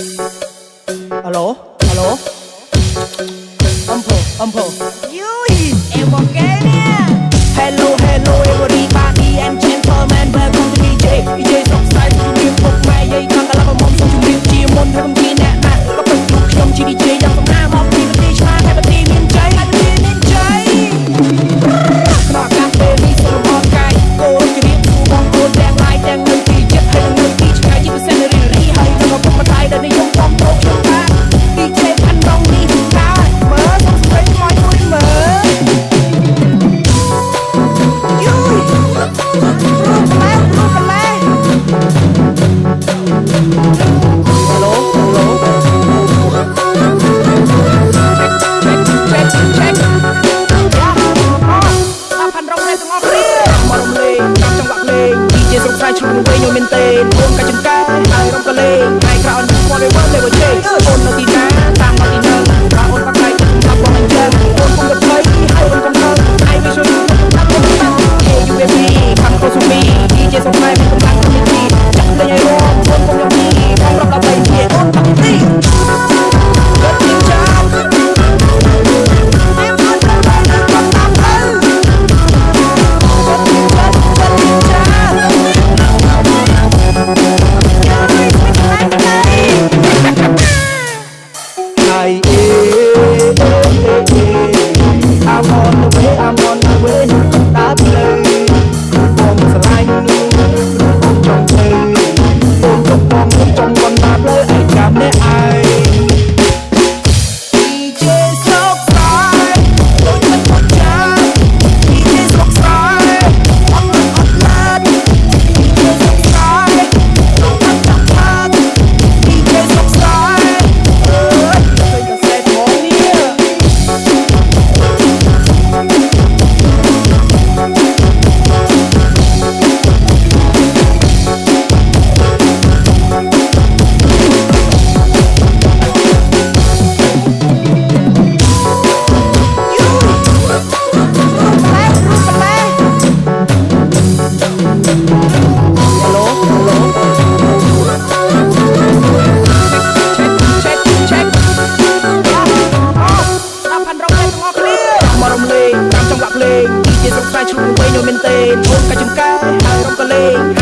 អាឡូអាឡូអំភោអំភោយូយអេវងកែនេះ Hello hello everybody I'm gentleman welcome to DJ DJ សុខសាន្តជំរាបពុកម៉ែយាយខាងកន្លះបំមុំជំរាបជាមុនថាខ្ញុំជាអ្នកណាក៏ពេញខ្លួនខ្ញុំជា DJ យ៉ាងសំណាមកពីប្រទេសឆ្លាតតែប្រទេសមានចៃហើយប្រទេសមានចៃ យឆ្នាំវែងយំមែនទេអូនកាច់ចង្កាយហើយរំកលេងថ្ងៃក្រោយអន់ស្គាល់វាវល់លេវជេអូននៅទីណា មានសង្ស័យឆ្លងវៃញោមមែនទេធ្វើកាយចំការហើយរំកលេង